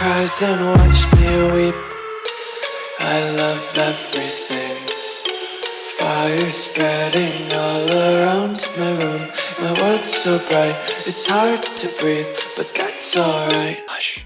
cries and watch me weep. I love everything. Fire spreading all around my room. My world's so bright, it's hard to breathe But that's alright. Hush.